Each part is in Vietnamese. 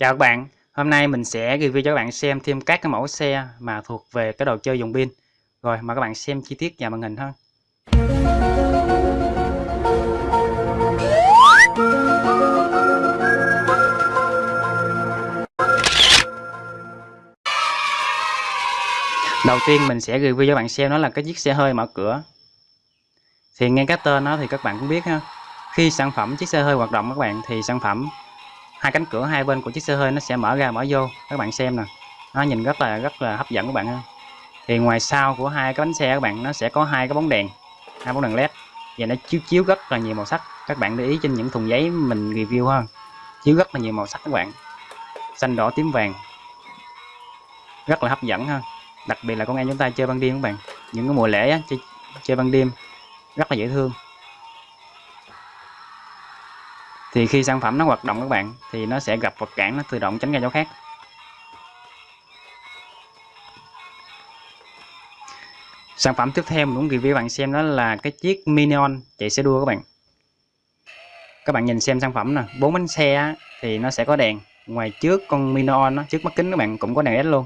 Chào các bạn, hôm nay mình sẽ review cho các bạn xem thêm các cái mẫu xe mà thuộc về cái đồ chơi dùng pin. Rồi mời các bạn xem chi tiết và màn hình hơn. Đầu tiên mình sẽ review cho các bạn xem đó là cái chiếc xe hơi mở cửa. Thì nghe cái tên nó thì các bạn cũng biết ha. Khi sản phẩm chiếc xe hơi hoạt động các bạn thì sản phẩm hai cánh cửa hai bên của chiếc xe hơi nó sẽ mở ra mở vô. Các bạn xem nè. Nó nhìn rất là rất là hấp dẫn các bạn ha thì ngoài sau của hai cái bánh xe các bạn nó sẽ có hai cái bóng đèn hai bóng đèn led. Và nó chiếu chiếu rất là nhiều màu sắc. Các bạn để ý trên những thùng giấy mình review ha. Chiếu rất là nhiều màu sắc các bạn. Xanh đỏ tím vàng. Rất là hấp dẫn ha. Đặc biệt là con em chúng ta chơi ban đêm các bạn. Những cái mùa lễ á, chơi, chơi ban đêm rất là dễ thương thì khi sản phẩm nó hoạt động các bạn, thì nó sẽ gặp vật cản, nó tự động tránh ra chỗ khác. Sản phẩm tiếp theo mình muốn review bạn xem đó là cái chiếc Minion chạy xe đua các bạn. Các bạn nhìn xem sản phẩm nè, bốn bánh xe thì nó sẽ có đèn. Ngoài trước con Minion nó trước mắt kính các bạn cũng có đèn led luôn.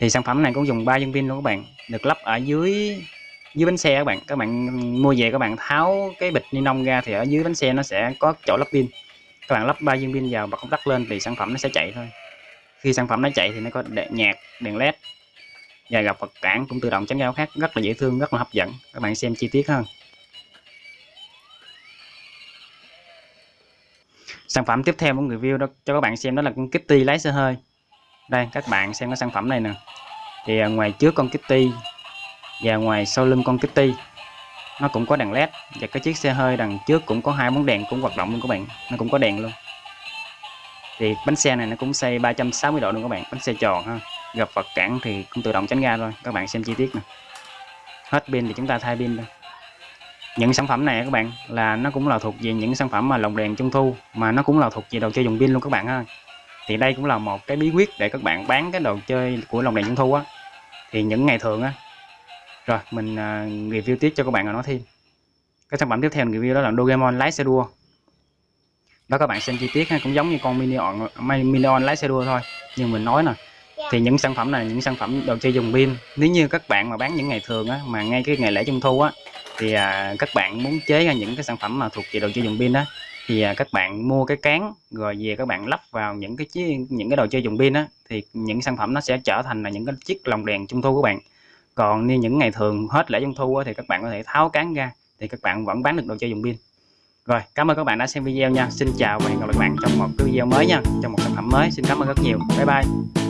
Thì sản phẩm này cũng dùng 3 viên pin luôn các bạn, được lắp ở dưới dưới bánh xe các bạn. Các bạn mua về các bạn tháo cái bịch ni lông ra thì ở dưới bánh xe nó sẽ có chỗ lắp pin. Các bạn lắp ba viên pin vào bật công tắc lên thì sản phẩm nó sẽ chạy thôi. Khi sản phẩm nó chạy thì nó có đèn nhạc, đèn led và gặp vật cản cũng tự động tránh giao khác, rất là dễ thương, rất là hấp dẫn. Các bạn xem chi tiết hơn sản phẩm tiếp theo của review đó, cho các bạn xem đó là con Kitty lái xe hơi. Đây, các bạn xem cái sản phẩm này nè. Thì à, ngoài trước con Kitty và ngoài sau lưng con Kitty, nó cũng có đèn led và cái chiếc xe hơi đằng trước cũng có hai bóng đèn cũng hoạt động luôn các bạn. Nó cũng có đèn luôn. Thì bánh xe này nó cũng xây 360 độ luôn các bạn, bánh xe tròn ha. Gặp vật cản thì cũng tự động tránh ra thôi. Các bạn xem chi tiết nè. Hết pin thì chúng ta thay pin thôi. Những sản phẩm này các bạn, là nó cũng là thuộc về những sản phẩm mà lồng đèn trung thu, mà nó cũng là thuộc về đồ chơi dùng pin luôn các bạn ha. Thì đây cũng là một cái bí quyết để các bạn bán cái đồ chơi của lồng đèn trung thu á. Thì những ngày thường á rồi mình uh, review tiếp cho các bạn rồi nói thêm. Cái sản phẩm tiếp theo mình review đó là Doraemon lái xe đua đó các bạn xem chi tiết ha cũng giống như con Minion Minion lái xe đua thôi. Nhưng mình nói nè thì những sản phẩm này những sản phẩm đồ chơi dùng pin. Nếu như các bạn mà bán những ngày thường á mà ngay cái ngày lễ trung thu á thì à, các bạn muốn chế ra những cái sản phẩm mà thuộc về đồ chơi dùng pin đó thì à, các bạn mua cái cán rồi về các bạn lắp vào những cái chiếc những cái đồ chơi dùng pin á thì những sản phẩm nó sẽ trở thành là những cái chiếc lồng đèn trung thu của bạn còn như những ngày thường hết lễ trung thu thì các bạn có thể tháo cán ra, thì các bạn vẫn bán được đồ chơi dùng pin. Rồi, cảm ơn các bạn đã xem video nha. Xin chào và hẹn gặp lại các bạn trong một video mới nha, trong một sản phẩm mới. Xin cảm ơn rất nhiều. Bye bye.